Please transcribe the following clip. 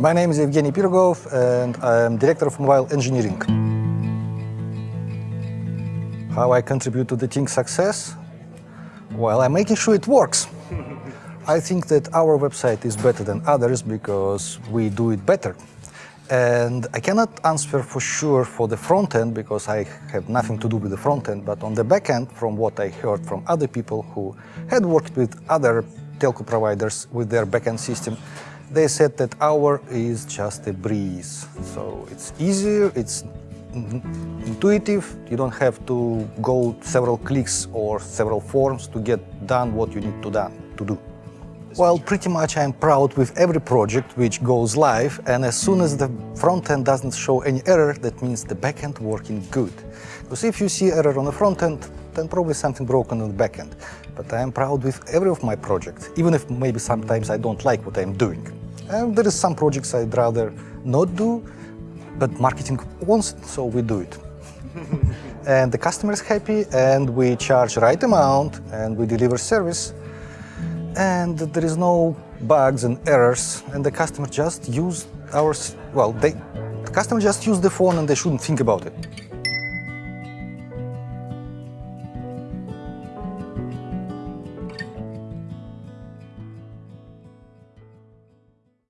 My name is Evgeny Pirogov and I am Director of Mobile Engineering. How I contribute to the team's success? Well, I'm making sure it works. I think that our website is better than others because we do it better. And I cannot answer for sure for the front end because I have nothing to do with the front end, but on the back end, from what I heard from other people who had worked with other telco providers with their backend system, they said that our is just a breeze. So it's easier, it's intuitive, you don't have to go several clicks or several forms to get done what you need to, done, to do. Well, pretty much I'm proud with every project which goes live and as soon as the front end doesn't show any error, that means the back end working good. Because if you see error on the front end, then probably something broken on the back end. But I am proud with every of my projects, even if maybe sometimes I don't like what I'm doing. And there is some projects I'd rather not do, but marketing wants it, so we do it. and the customer is happy, and we charge right amount, and we deliver service, and there is no bugs and errors, and the customer just use our, well, they, the customer just use the phone and they shouldn't think about it.